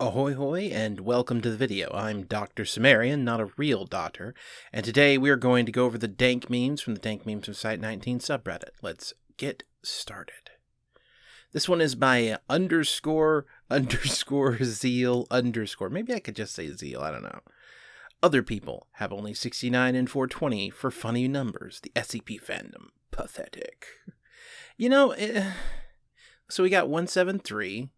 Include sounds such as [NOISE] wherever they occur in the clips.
Ahoy hoy and welcome to the video. I'm Dr. Sumerian, not a real doctor, and today we are going to go over the dank memes from the Dank Memes from Site 19 subreddit. Let's get started. This one is by underscore [LAUGHS] underscore zeal underscore. Maybe I could just say zeal, I don't know. Other people have only 69 and 420 for funny numbers. The SCP fandom. Pathetic. You know, eh, so we got 173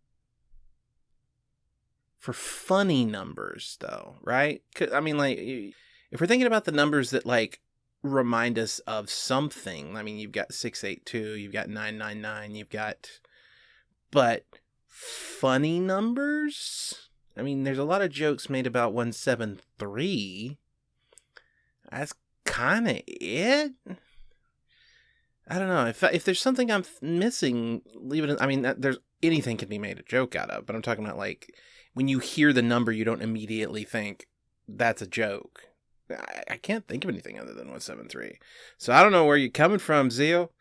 for funny numbers though, right? I mean like if we're thinking about the numbers that like remind us of something, I mean you've got 682, you've got 999, you've got but funny numbers? I mean there's a lot of jokes made about 173. That's kind of it. I don't know if if there's something I'm missing, leave it. In, I mean, there's anything can be made a joke out of, but I'm talking about like when you hear the number, you don't immediately think that's a joke. I, I can't think of anything other than 173. So I don't know where you're coming from, Zeal.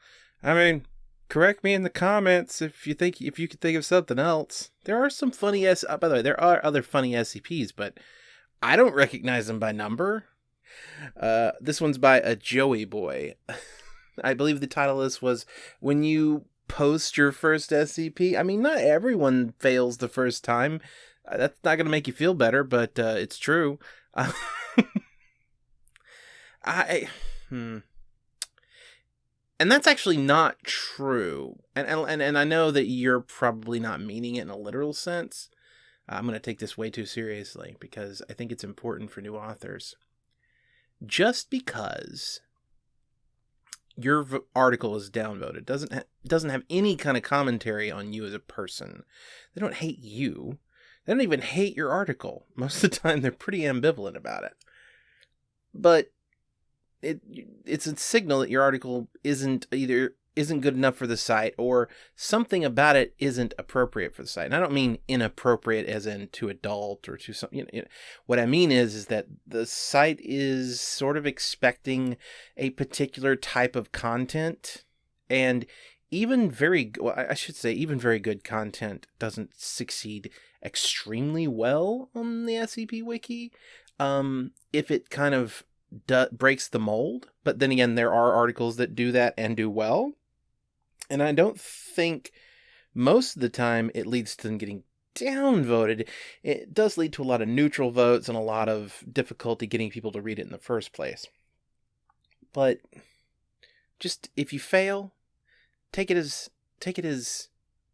I mean, correct me in the comments if you think if you could think of something else. There are some funny S. Uh, by the way, there are other funny SCPs, but I don't recognize them by number. Uh, this one's by a Joey boy. [LAUGHS] I believe the title this was when you post your first SCP. I mean, not everyone fails the first time. Uh, that's not going to make you feel better, but uh, it's true. Uh, [LAUGHS] I hmm. And that's actually not true. And, and and I know that you're probably not meaning it in a literal sense. I'm going to take this way too seriously because I think it's important for new authors. Just because your v- article is downvoted doesn't ha- doesn't have any kind of commentary on you as a person. They don't hate you. They don't even hate your article. Most of the time, they're pretty ambivalent about it. But it it's a signal that your article isn't either isn't good enough for the site or something about it isn't appropriate for the site. And I don't mean inappropriate as in to adult or to something. you know, what I mean is is that the site is sort of expecting a particular type of content and even very well, I should say even very good content doesn't succeed extremely well on the SCP wiki. Um, if it kind of breaks the mold, but then again, there are articles that do that and do well. And I don't think most of the time it leads to them getting downvoted. It does lead to a lot of neutral votes and a lot of difficulty getting people to read it in the first place. But just if you fail, take it as take it as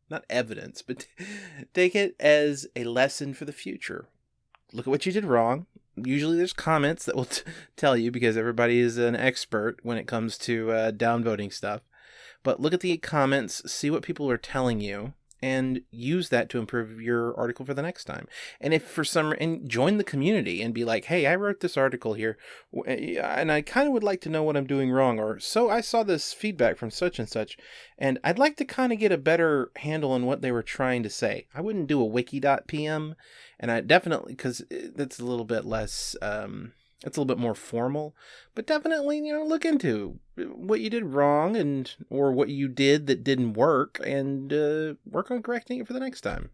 not evidence, but [LAUGHS] take it as a lesson for the future. Look at what you did wrong. Usually there's comments that will [LAUGHS] t- tell you because everybody is an expert when it comes to uh, downvoting stuff. But look at the comments, see what people are telling you, and use that to improve your article for the next time. And if for some and join the community and be like, "Hey, I wrote this article here eh, and I kind of would like to know what I'm doing wrong or so I saw this feedback from such and such and I'd like to kind of get a better handle on what they were trying to say." I wouldn't do a wiki.pm and I definitely cuz that's a little bit less um it's a little bit more formal, but definitely, you know, look into what you did wrong and or what you did that didn't work and uh, work on correcting it for the next time.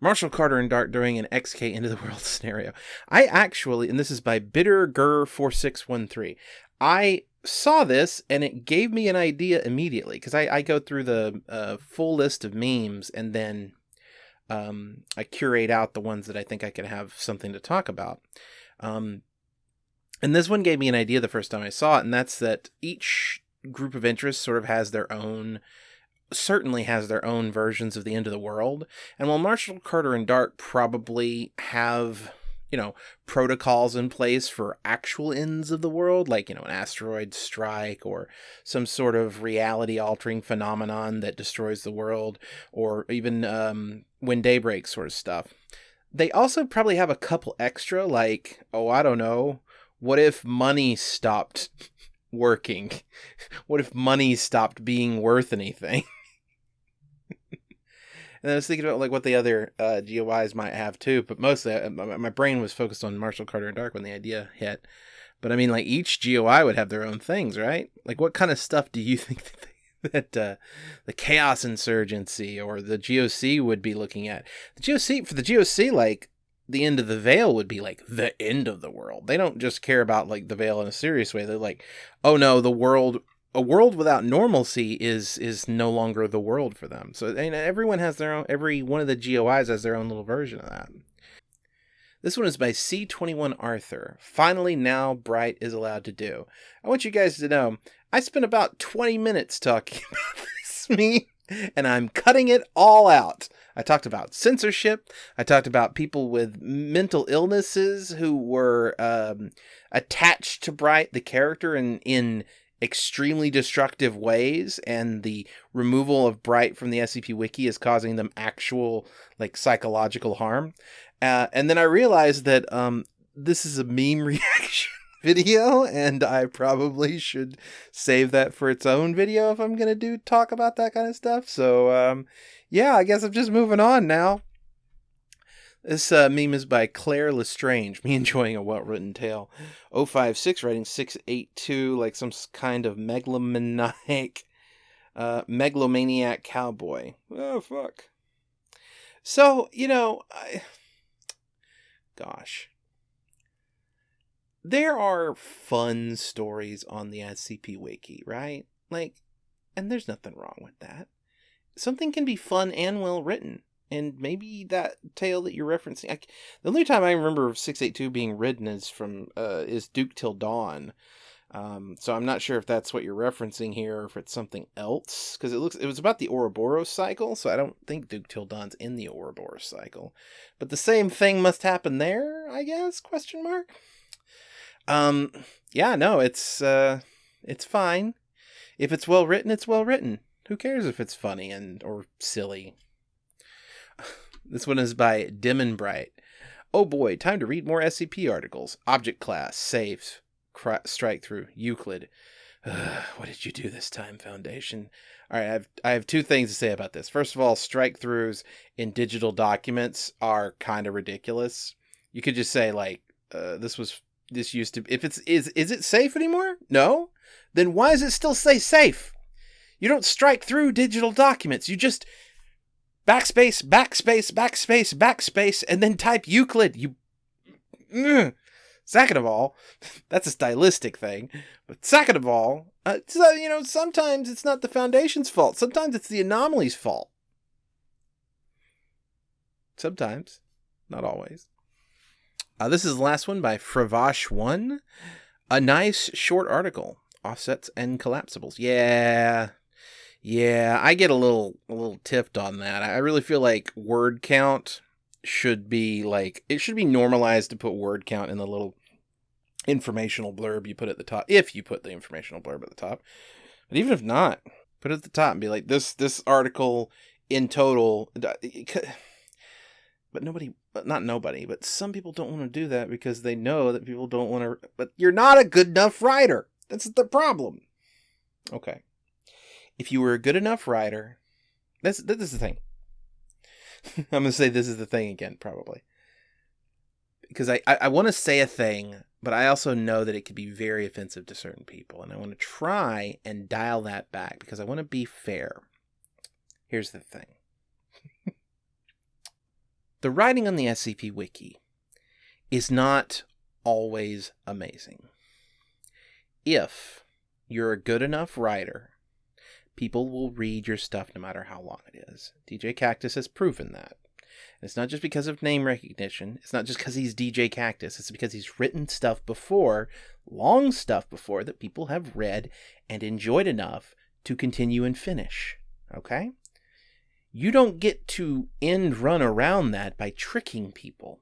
Marshall Carter and Dark during an XK into the [LAUGHS] world scenario. I actually, and this is by Bitter Gur 4613. I saw this and it gave me an idea immediately because I, I go through the uh, full list of memes and then um, I curate out the ones that I think I can have something to talk about. Um, and this one gave me an idea the first time I saw it, and that's that each group of interests sort of has their own certainly has their own versions of the end of the world. And while Marshall Carter and Dark probably have, you know, protocols in place for actual ends of the world, like, you know, an asteroid strike or some sort of reality altering phenomenon that destroys the world, or even um, when daybreak sort of stuff. They also probably have a couple extra, like, oh, I don't know, what if money stopped working? [LAUGHS] What if money stopped being worth anything? [LAUGHS] and I was thinking about like what the other uh, GOIs might have too, but mostly uh, my brain was focused on Marshall Carter and Dark when the idea hit. But I mean, like each GOI would have their own things, right? Like, what kind of stuff do you [LAUGHS] think that uh, the Chaos Insurgency or the GOC would be looking at. The GOC for the GOC, like the end of the veil would be like the end of the world. They don't just care about like the veil in a serious way. They're like, oh no, the world a world without normalcy is is no longer the world for them. So and everyone has their own every one of the GOIs has their own little version of that. This one is by C21 Arthur. Finally, now Bright is allowed to do. I want you guys to know I spent about 20 minutes talking [LAUGHS] about this meme, and I'm cutting it all out. I talked about censorship. I talked about people with mental illnesses who were um, attached to Bright, the character, in in extremely destructive ways, and the removal of Bright from the SCP Wiki is causing them actual like psychological harm. Uh, and then I realized that um, this is a meme [LAUGHS] reaction video, and I probably should save that for its own video if I'm gonna do talk about that kind of stuff. So um, yeah, I guess I'm just moving on now. This uh, meme is by Claire Lestrange. [LAUGHS] Me enjoying a well written tale. 056 writing 682 like some kind of megalomaniac, uh, megalomaniac cowboy. Oh, fuck. So, you know, I [SIGHS] gosh. There are fun stories on the SCP Wiki, right? Like, and there's nothing wrong with that. Something can be fun and well written. And maybe that tale that you're referencing, I, the only time I remember 682 being written is from uh, is Duke Till Dawn. Um, so I'm not sure if that's what you're referencing here or if it's something else because it looks it was about the Ouroboros cycle, so I don't think Duke Till Dawn's in the Ouroboros cycle. But the same thing must happen there, I guess? Question mark. Um, yeah, no, it's uh, it's fine. If it's well written, it's well written. Who cares if it's funny and or silly? [SIGHS] This one is by Dim and Bright. Oh boy, time to read more SCP articles. Object class, safe, strike through, Euclid. [SIGHS] what did you do this time, Foundation? All right, I have I have two things to say about this. First of all, strike throughs in digital documents are kind of ridiculous. You could just say like, uh, this was this used to. If it's is is it safe anymore? No. Then why does it still say safe? You don't strike through digital documents. You just backspace, backspace, backspace, backspace, and then type Euclid. You. Second of all, [LAUGHS] that's a stylistic thing. But second of all, uh, so, you know, sometimes it's not the foundation's fault. Sometimes it's the anomaly's fault. Sometimes, not always. Uh, this is the last one by Fravash1. A nice short article. Offsets and collapsibles. Yeah, yeah, I get a little a little tipped on that. I really feel like word count should be like it should be normalized to put word count in the little informational blurb you put at the top if you put the informational blurb at the top. But even if not, put it at the top and be like this this article in total but nobody but not nobody, but some people don't want to do that because they know that people don't want to but you're not a good enough writer. That's the problem. Okay if you were a good enough writer, this this is the thing. [LAUGHS] I'm gonna say this is the thing again, probably. Because I, I, I want to say a thing, but I also know that it could be very offensive to certain people. And I want to try and dial that back because I want to be fair. Here's the thing the writing on the SCP Wiki is not always amazing. If you're a good enough writer people will read your stuff no matter how long it is. DJ Kaktus has proven that. And it's not just because of name recognition. It's not just because he's DJ Kaktus. It's because he's written stuff before, long stuff before, that people have read and enjoyed enough to continue and finish. Okay? You don't get to end run around that by tricking people.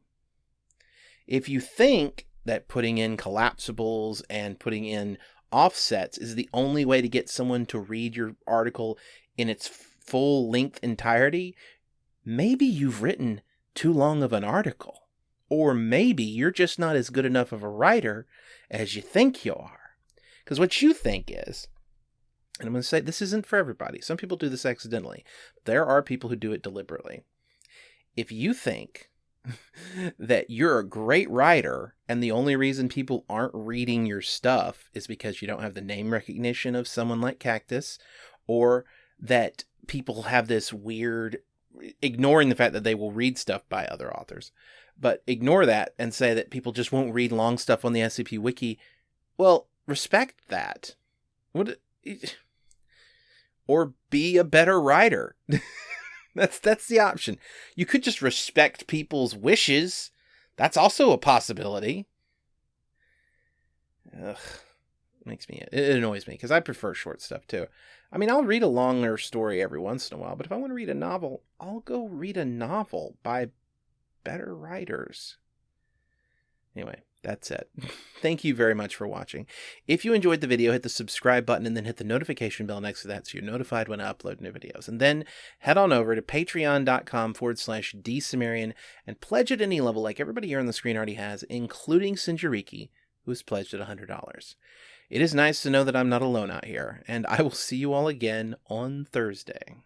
If you think that putting in collapsibles and putting in offsets is the only way to get someone to read your article in its full length entirety, maybe you've written too long of an article. Or maybe you're just not as good enough of a writer as you think you are. Because what you think is, and I'm going to say this isn't for everybody, some people do this accidentally, there are people who do it deliberately. If you think [LAUGHS] that you're a great writer and the only reason people aren't reading your stuff is because you don't have the name recognition of someone like Kaktus or that people have this weird ignoring the fact that they will read stuff by other authors, but ignore that and say that people just won't read long stuff on the SCP wiki. Well, respect that. What or be a better writer. [LAUGHS] that's that's the option. You could just respect people's wishes. That's also a possibility. Ugh, makes me it annoys me because I prefer short stuff too. I mean, I'll read a longer story every once in a while, but if I want to read a novel, I'll go read a novel by better writers. Anyway, that's it. Thank you very much for watching. If you enjoyed the video, hit the subscribe button and then hit the notification bell next to that so you're notified when I upload new videos. And then head on over to patreon.com forward slash dsumerian and pledge at any level like everybody here on the screen already has, including Sinjariki, who has pledged at $100. It is nice to know that I'm not alone out here, and I will see you all again on Thursday.